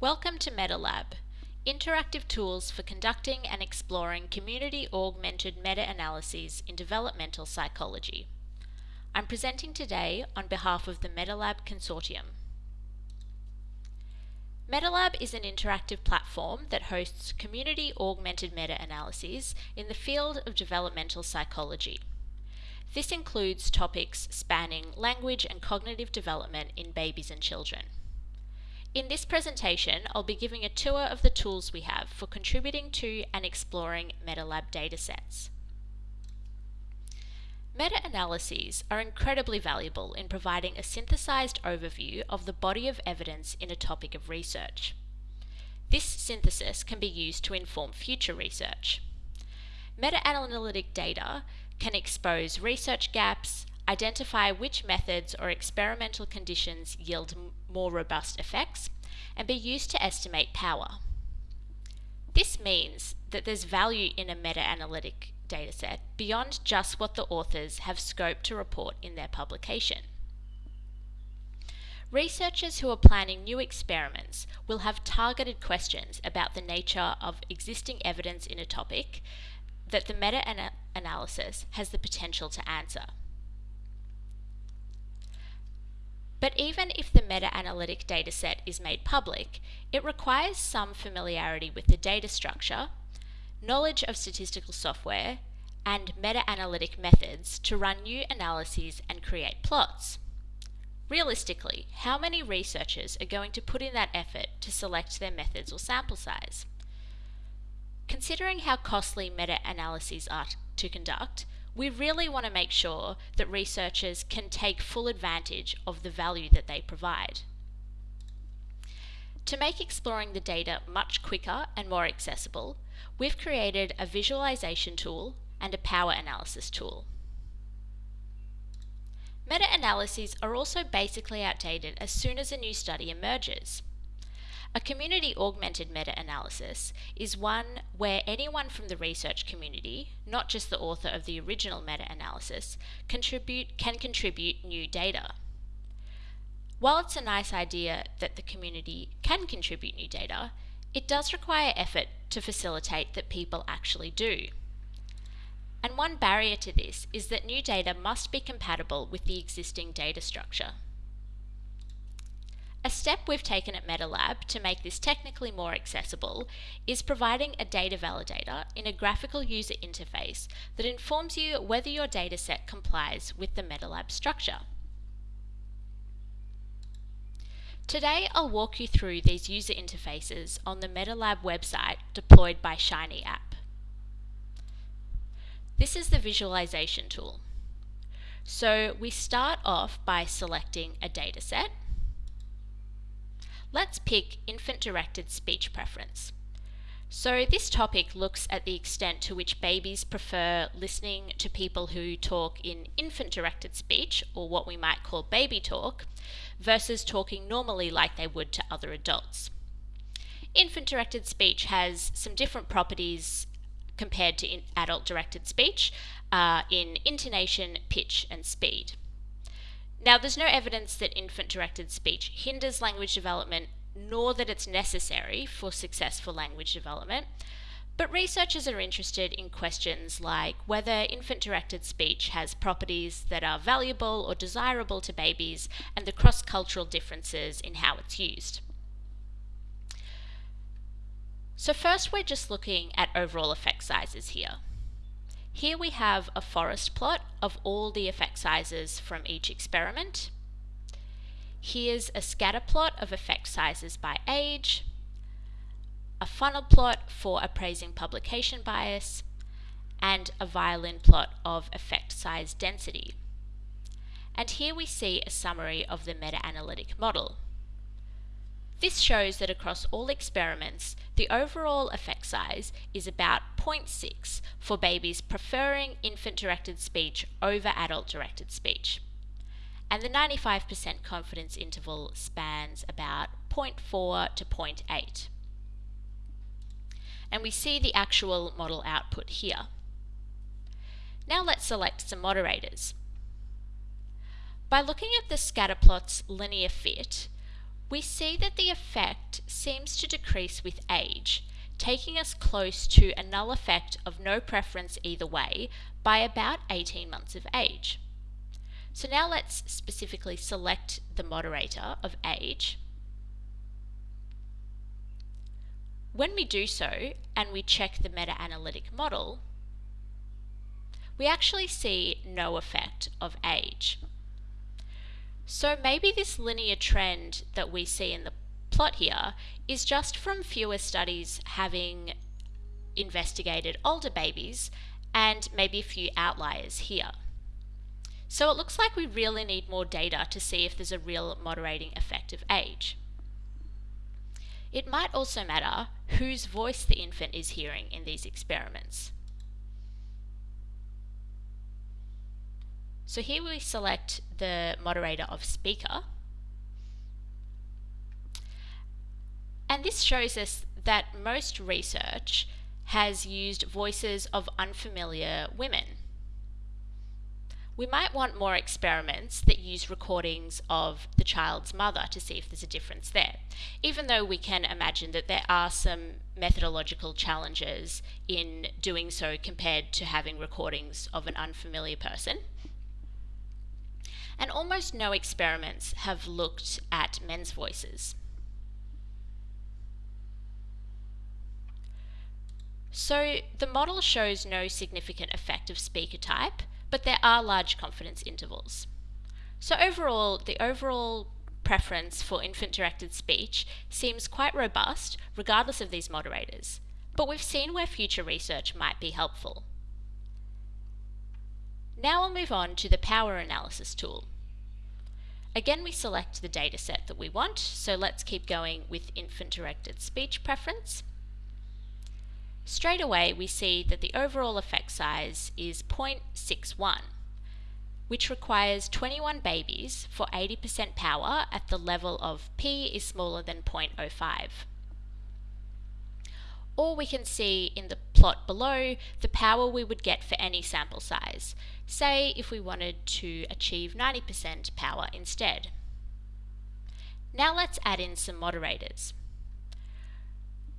Welcome to MetaLab, interactive tools for conducting and exploring community-augmented meta-analyses in developmental psychology. I'm presenting today on behalf of the MetaLab Consortium. MetaLab is an interactive platform that hosts community-augmented meta-analyses in the field of developmental psychology. This includes topics spanning language and cognitive development in babies and children. In this presentation, I'll be giving a tour of the tools we have for contributing to and exploring MetaLab datasets. Meta-analyses are incredibly valuable in providing a synthesized overview of the body of evidence in a topic of research. This synthesis can be used to inform future research. Meta-analytic data can expose research gaps, identify which methods or experimental conditions yield more robust effects, and be used to estimate power. This means that there's value in a meta-analytic dataset beyond just what the authors have scope to report in their publication. Researchers who are planning new experiments will have targeted questions about the nature of existing evidence in a topic that the meta-analysis has the potential to answer. But even if the meta-analytic dataset is made public, it requires some familiarity with the data structure, knowledge of statistical software, and meta-analytic methods to run new analyses and create plots. Realistically, how many researchers are going to put in that effort to select their methods or sample size? Considering how costly meta-analyses are to conduct, we really want to make sure that researchers can take full advantage of the value that they provide. To make exploring the data much quicker and more accessible, we've created a visualization tool and a power analysis tool. Meta-analyses are also basically outdated as soon as a new study emerges. A community augmented meta-analysis is one where anyone from the research community, not just the author of the original meta-analysis, contribute, can contribute new data. While it's a nice idea that the community can contribute new data, it does require effort to facilitate that people actually do. And one barrier to this is that new data must be compatible with the existing data structure. A step we've taken at MetaLab to make this technically more accessible is providing a data validator in a graphical user interface that informs you whether your dataset complies with the MetaLab structure. Today I'll walk you through these user interfaces on the MetaLab website deployed by Shiny app. This is the visualization tool. So we start off by selecting a dataset Let's pick infant-directed speech preference. So this topic looks at the extent to which babies prefer listening to people who talk in infant-directed speech, or what we might call baby talk, versus talking normally like they would to other adults. Infant-directed speech has some different properties compared to adult-directed speech uh, in intonation, pitch, and speed. Now, there's no evidence that infant-directed speech hinders language development, nor that it's necessary for successful language development, but researchers are interested in questions like whether infant-directed speech has properties that are valuable or desirable to babies and the cross-cultural differences in how it's used. So first we're just looking at overall effect sizes here. Here we have a forest plot of all the effect sizes from each experiment. Here's a scatter plot of effect sizes by age, a funnel plot for appraising publication bias, and a violin plot of effect size density. And here we see a summary of the meta-analytic model. This shows that across all experiments, the overall effect size is about 0.6 for babies preferring infant-directed speech over adult-directed speech. And the 95% confidence interval spans about 0.4 to 0.8. And we see the actual model output here. Now let's select some moderators. By looking at the scatterplot's linear fit, we see that the effect seems to decrease with age, taking us close to a null effect of no preference either way by about 18 months of age. So now let's specifically select the moderator of age. When we do so and we check the meta-analytic model, we actually see no effect of age. So maybe this linear trend that we see in the plot here is just from fewer studies having investigated older babies and maybe a few outliers here. So it looks like we really need more data to see if there's a real moderating effect of age. It might also matter whose voice the infant is hearing in these experiments. So here we select the moderator of speaker. And this shows us that most research has used voices of unfamiliar women. We might want more experiments that use recordings of the child's mother to see if there's a difference there, even though we can imagine that there are some methodological challenges in doing so compared to having recordings of an unfamiliar person and almost no experiments have looked at men's voices. So the model shows no significant effect of speaker type, but there are large confidence intervals. So overall, the overall preference for infant-directed speech seems quite robust regardless of these moderators, but we've seen where future research might be helpful. Now we'll move on to the power analysis tool. Again, we select the dataset that we want, so let's keep going with infant-directed speech preference. Straight away, we see that the overall effect size is 0.61, which requires 21 babies for 80% power at the level of p is smaller than 0.05 or we can see in the plot below the power we would get for any sample size, say if we wanted to achieve 90% power instead. Now let's add in some moderators.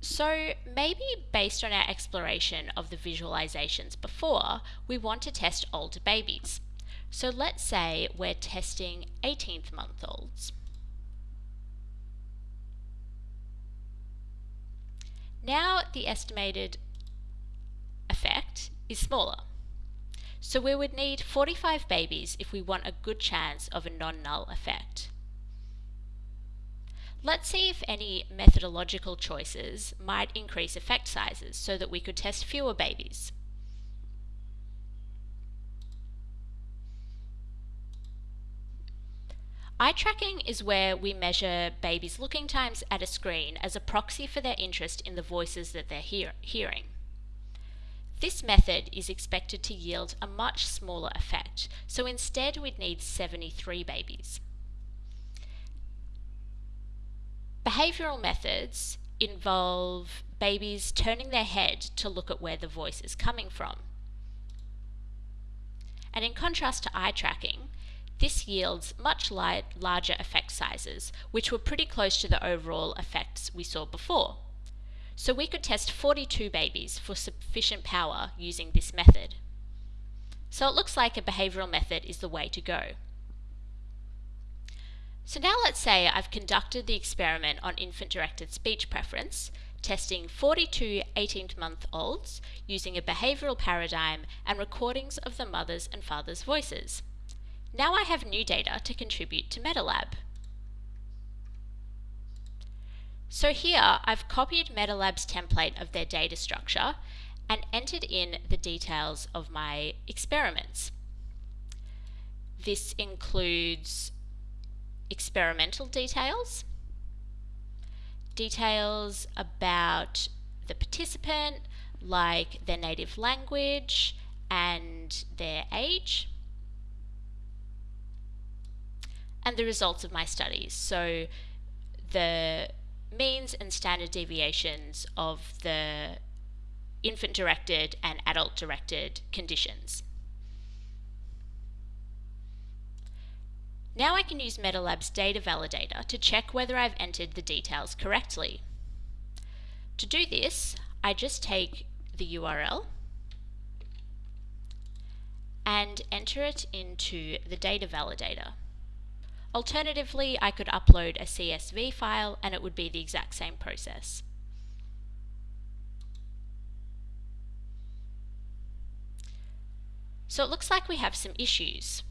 So maybe based on our exploration of the visualizations before, we want to test older babies. So let's say we're testing 18th month olds. Now the estimated is smaller. So we would need 45 babies if we want a good chance of a non-null effect. Let's see if any methodological choices might increase effect sizes so that we could test fewer babies. Eye tracking is where we measure babies' looking times at a screen as a proxy for their interest in the voices that they're hear hearing. This method is expected to yield a much smaller effect, so instead we'd need 73 babies. Behavioural methods involve babies turning their head to look at where the voice is coming from. And in contrast to eye tracking, this yields much larger effect sizes, which were pretty close to the overall effects we saw before. So we could test 42 babies for sufficient power using this method. So it looks like a behavioural method is the way to go. So now let's say I've conducted the experiment on infant-directed speech preference, testing 42 18-month-olds using a behavioural paradigm and recordings of the mothers and fathers' voices. Now I have new data to contribute to MetaLab. So here I've copied MetaLab's template of their data structure and entered in the details of my experiments. This includes experimental details, details about the participant, like their native language and their age, and the results of my studies. So the means and standard deviations of the infant directed and adult directed conditions. Now I can use MetaLab's data validator to check whether I've entered the details correctly. To do this, I just take the URL and enter it into the data validator. Alternatively, I could upload a CSV file and it would be the exact same process. So it looks like we have some issues.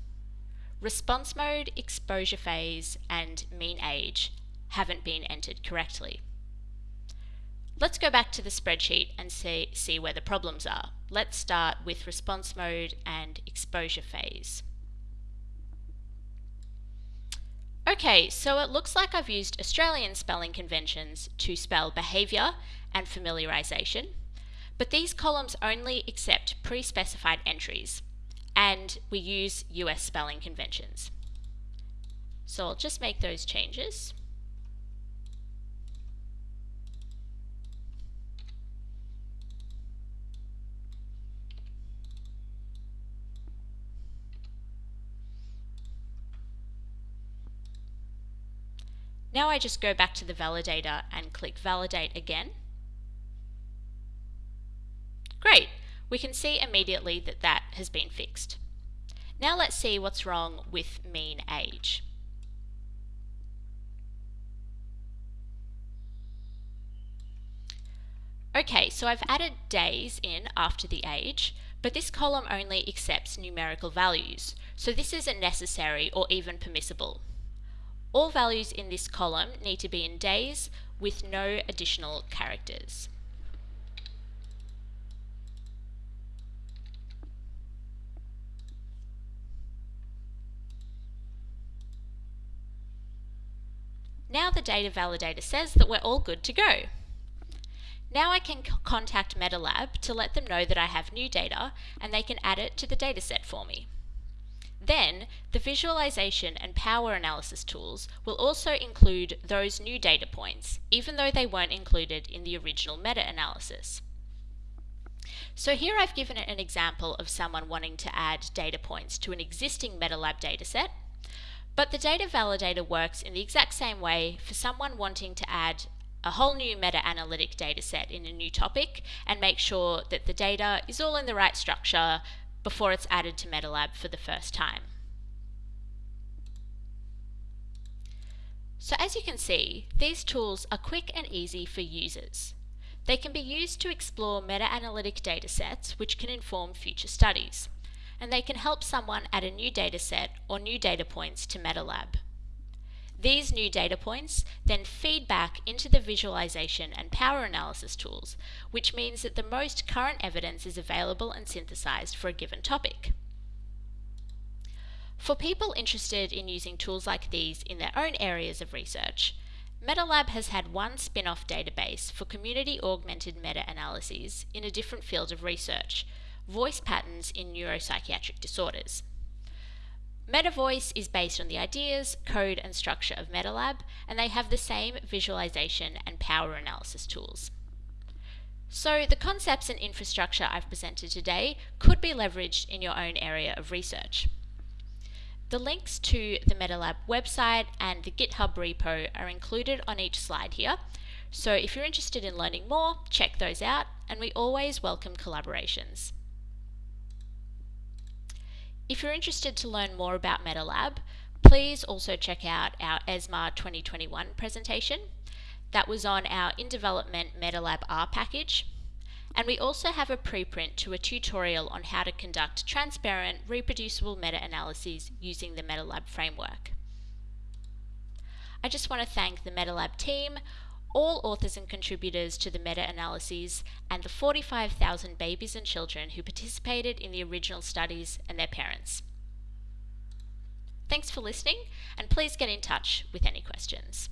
Response mode, exposure phase, and mean age haven't been entered correctly. Let's go back to the spreadsheet and see, see where the problems are. Let's start with response mode and exposure phase. Okay, so it looks like I've used Australian spelling conventions to spell behaviour and familiarisation, but these columns only accept pre-specified entries, and we use US spelling conventions. So I'll just make those changes. Now I just go back to the validator and click validate again. Great, we can see immediately that that has been fixed. Now let's see what's wrong with mean age. Okay, so I've added days in after the age, but this column only accepts numerical values, so this isn't necessary or even permissible. All values in this column need to be in days with no additional characters. Now the data validator says that we're all good to go. Now I can contact MetaLab to let them know that I have new data and they can add it to the dataset for me. Then, the visualization and power analysis tools will also include those new data points, even though they weren't included in the original meta-analysis. So here I've given an example of someone wanting to add data points to an existing MetaLab dataset, but the data validator works in the exact same way for someone wanting to add a whole new meta-analytic dataset in a new topic and make sure that the data is all in the right structure, before it's added to MetaLab for the first time. So as you can see, these tools are quick and easy for users. They can be used to explore meta-analytic datasets which can inform future studies, and they can help someone add a new dataset or new data points to MetaLab. These new data points then feed back into the visualization and power analysis tools, which means that the most current evidence is available and synthesized for a given topic. For people interested in using tools like these in their own areas of research, MetaLab has had one spin-off database for community augmented meta-analyses in a different field of research, voice patterns in neuropsychiatric disorders. MetaVoice is based on the ideas, code and structure of MetaLab, and they have the same visualization and power analysis tools. So the concepts and infrastructure I've presented today could be leveraged in your own area of research. The links to the MetaLab website and the GitHub repo are included on each slide here, so if you're interested in learning more, check those out, and we always welcome collaborations. If you're interested to learn more about MetaLab, please also check out our ESMA 2021 presentation. That was on our in development MetaLab R package. And we also have a preprint to a tutorial on how to conduct transparent, reproducible meta-analyses using the MetaLab framework. I just want to thank the MetaLab team, all authors and contributors to the meta-analyses, and the 45,000 babies and children who participated in the original studies and their parents. Thanks for listening, and please get in touch with any questions.